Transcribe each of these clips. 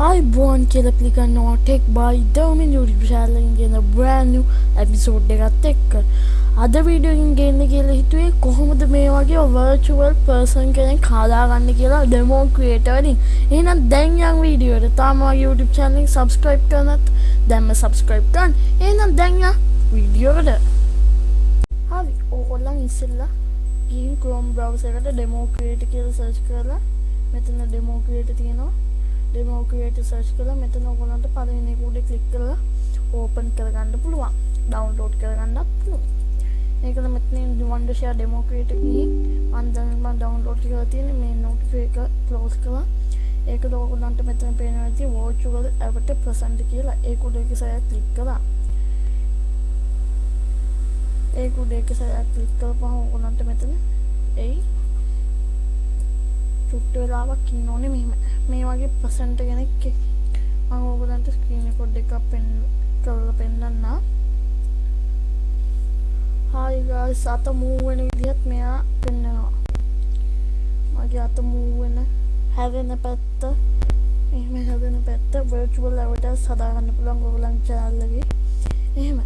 අයිබෝන් කියල පිළිගන්නවා ටෙක් බයි දවමින් යුටි ශාලෙන් ගෙන බ්‍රෑන්ු ඇපිසෝඩ් එකත් එක්ක අද වීඩියෝකින් ගන්න කියලා හිතුවේ කොහොමද මේ වගේ වර්චුවල් පර්සන් කෙනෙක් කාදාගන්න කියලා ඩෙමෝ ක්‍රියේටවලින් එහෙනම් දැන් යන් වීඩියෝට තාම YouTube channel එක subscribe කරනත් දැන්ම subscribe කරන්න. එහෙනම් දැන් යන් වීඩියෝකට හරි. ඕගොල්ලන් ඉස්සෙල්ලා ගිහින් Chrome browser එකට demo create කියලා search කරලා මෙතන demo create තියෙනවා. ඩෙමෝ ක්‍රියේටර් සර්ච් කරලා මෙතන ඔයගොල්ලන්ට පළවෙනි එක උඩ ක්ලික් කරලා ඕපන් කරගන්න පුළුවන්. ඩවුන්ලෝඩ් කරගන්නත් පුළුවන්. ඒකද මෙතන Wondershare demo creator ගිහින් මම දැන් මම ඩවුන්ලෝඩ් කරලා තියෙන මේ notify එක ක්ලෝස් කරලා ඒකද ඔයගොල්ලන්ට මෙතන පේනවා ඇති virtual avatar present කියලා ඒක උඩ එක සැරයක් ක්ලික් කරලා ඒක උඩ එක සැරයක් ක්ලික් කරපුවම ඔයගොල්ලන්ට මෙතන එයි චුට්ට වෙලාවක් ඉන්න ඕනේ මෙහෙම මේ වගේ පසන්ට කෙනෙක් මම ඔයගලන්ට ස්ක්‍රීන් රෙකෝඩ් එකක් පෙන් කරලා පෙන්නන්න හායි ගායිස් අත මූව් වෙන විදිහත් මෙයා පෙන්නනවා. මගේ අත මූව් වෙන හැවෙන පැත්ත. එහෙම හැදෙන පැත්ත virtual avatars හදාගන්න පුළුවන් ඔයගලන් channel එකේ. එහෙම.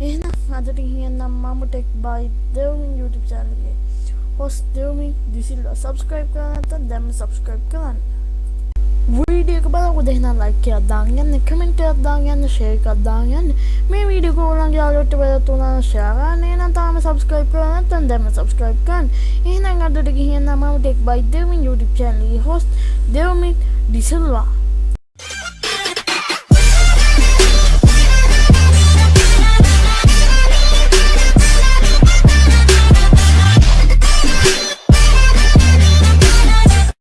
එහෙනම් අදට කියන්නම් මම tech by Devun YouTube channel එකේ. Host දෙවුමින් දිසිල්ලා subscribe කරන්න නැත්නම් දැම්ම subscribe කරන්න. වීඩියක බලකො දෙහනම් ලයිකයක් දාගන්න කමෙන්ටයක් දාගන්න ශේකක් දාගන්න මේ වීඩිය කෝලන් යාලොට වැලතුනා ශාරණය නම් තාම සබස්ක්‍රයිප් කරනත්තන් දැම සබස්ක්‍රයිප් කන් එහෙනම් අදට ගිහින් නමම ටෙක් බයි දෙවින් YouTube චැනලි හොස් දෙවමින් ඩිසල්වා